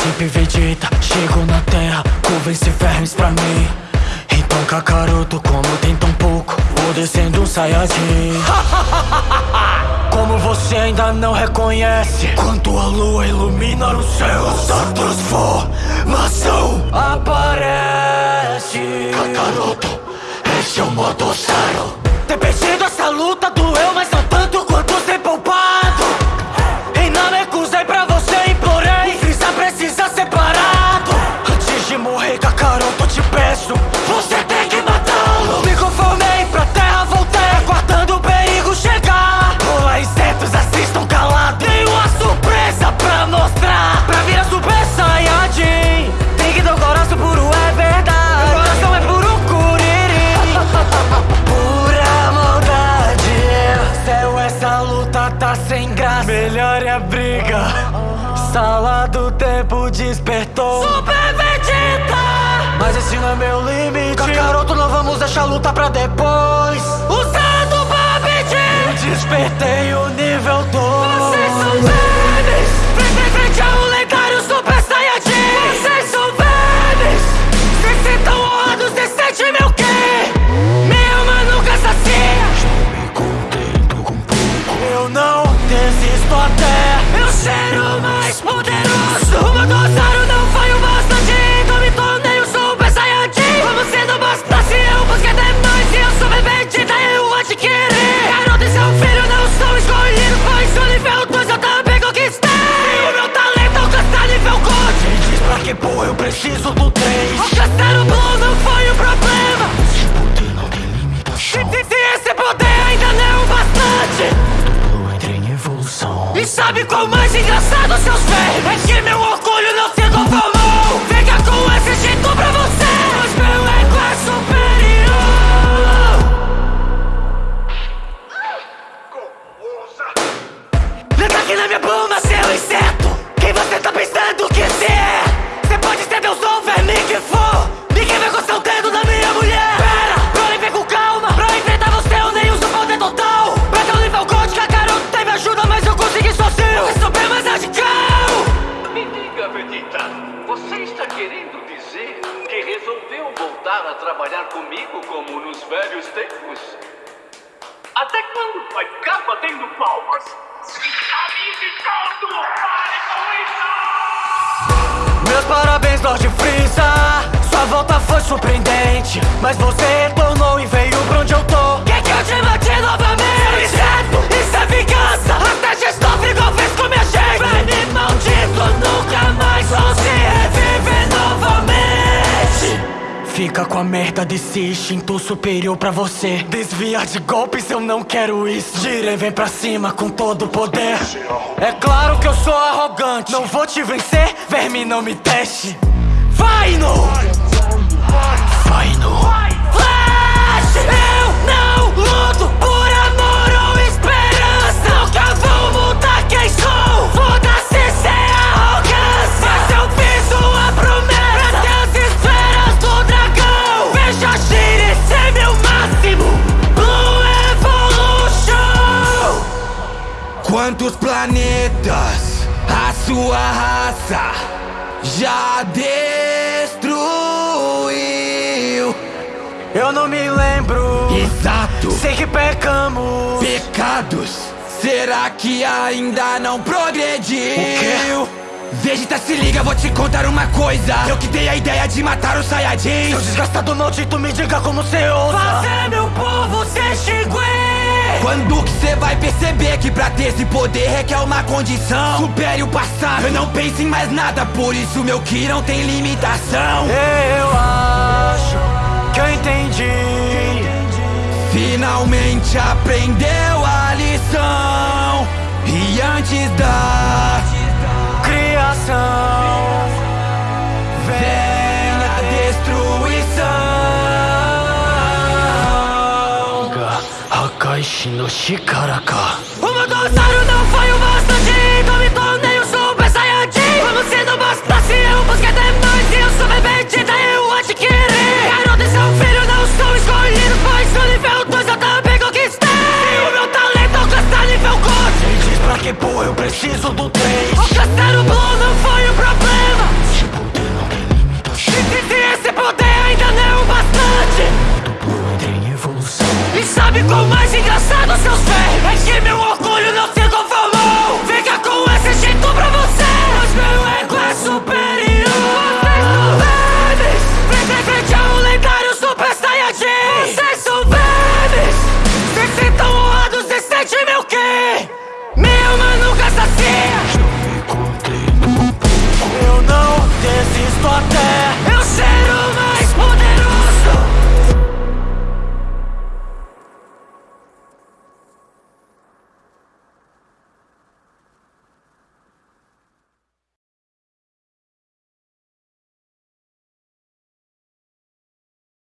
príncipe Vegeta Chego na terra, convence vermes pra mim. Então Kakaroto, como tem tão pouco Vou descendo um Saiyajin. Como você ainda não reconhece Quando a lua ilumina o céu A transformação aparece. Kakaroto, esse é o modo zero luta tá sem graça. Melhor é a briga. Sala do tempo despertou. Super Vegeta! Mas esse não é meu limite. Kakaroto, não vamos deixar a luta pra depois. Usando Babidi. Eu despertei o aqui na minha pluma, seu inseto Quem você tá pensando que você é? Você pode ser Deus ou verme que for Ninguém vai gostar o dedo da minha mulher Pera, pra vem com calma Pra enfrentar você eu nem uso poder total Pra ter um nível God, Kakaroto teve ajuda Mas eu consegui sozinho É super mais radical Me diga, Vegeta, você está querendo dizer que resolveu voltar a trabalhar comigo como nos velhos tempos? Até quando vai ficar batendo palmas? Meus parabéns, Lord Freeza Sua volta foi surpreendente Mas você retornou e veio pra onde eu tô Fica com a merda desse instinto superior pra você. Desviar de golpes, eu não quero isso. Jiren vem pra cima com todo o poder. É claro que eu sou arrogante. Não vou te vencer, verme não me teste. Vai no! Quantos planetas a sua raça já destruiu? Eu não me lembro Exato! Sei que pecamos Pecados! Será que ainda não progrediu? Vegeta, se liga, vou te contar uma coisa Eu que dei a ideia de matar o Saiyajin Seu desgastado maldito me diga como cê ousa Fazer meu povo se extinguir Quando que cê vai perceber que pra ter esse poder requer uma condição? Supere o passado, eu não penso em mais nada Por isso meu Ki não tem limitação. Eu acho que eu entendi. Finalmente aprendeu a lição. E antes da Criação vem Hakaishi no Shikaraka O meu dossário não foi o bastante Então me tornei o Super Saiyajin Como se não bastasse eu busquei demais E eu sou Vegeta, eu adquiri Garoto e seu filho não são escolhidos Pois o nível 2 eu também conquistei E o meu talento alcançar nível God Quem diz pra que pô, eu preciso do 3 Alcançar o O mais engraçado seus pés, é que meu amor.